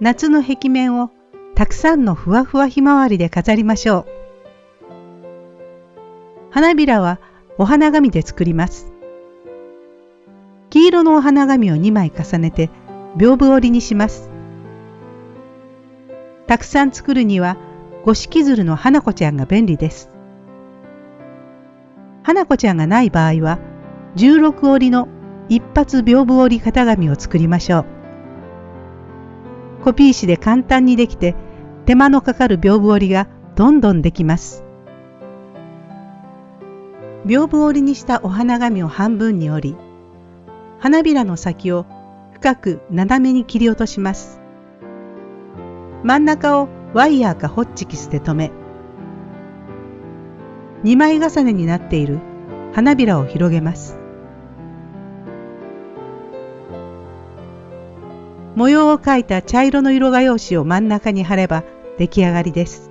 夏の壁面をたくさんのふわふわひまわりで飾りましょう。花びらはお花紙で作ります。黄色のお花紙を2枚重ねて屏風折りにします。たくさん作るには五色鶴の花子ちゃんが便利です。花子ちゃんがない場合は16折りの一発屏風折り型紙を作りましょう。コピー紙で簡単にできて手間のかかる屏風折りがどんどんできます。屏風折りにしたお花紙を半分に折り、花びらの先を深く斜めに切り落とします。真ん中をワイヤーかホッチキスで留め、2枚重ねになっている花びらを広げます。模様を描いた茶色の色画用紙を真ん中に貼れば出来上がりです。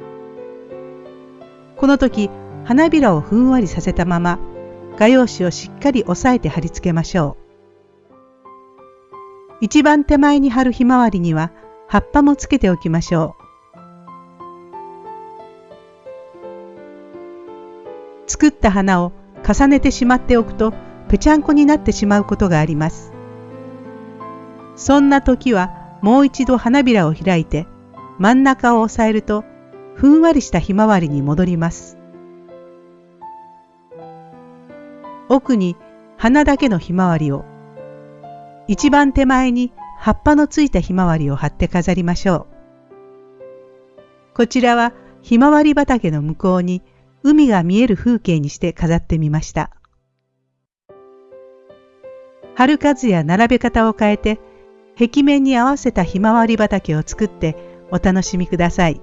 この時花びらをふんわりさせたまま画用紙をしっかり押さえて貼り付けましょう。一番手前に貼るひまわりには葉っぱもつけておきましょう。作った花を重ねてしまっておくとぺちゃんこになってしまうことがあります。そんな時はもう一度花びらを開いて真ん中を押さえるとふんわりしたひまわりに戻ります。奥に花だけのひまわりを一番手前に葉っぱのついたひまわりを貼って飾りましょう。こちらはひまわり畑の向こうに海が見える風景にして飾ってみました。春数や並べ方を変えて壁面に合わせたひまわり畑を作ってお楽しみください。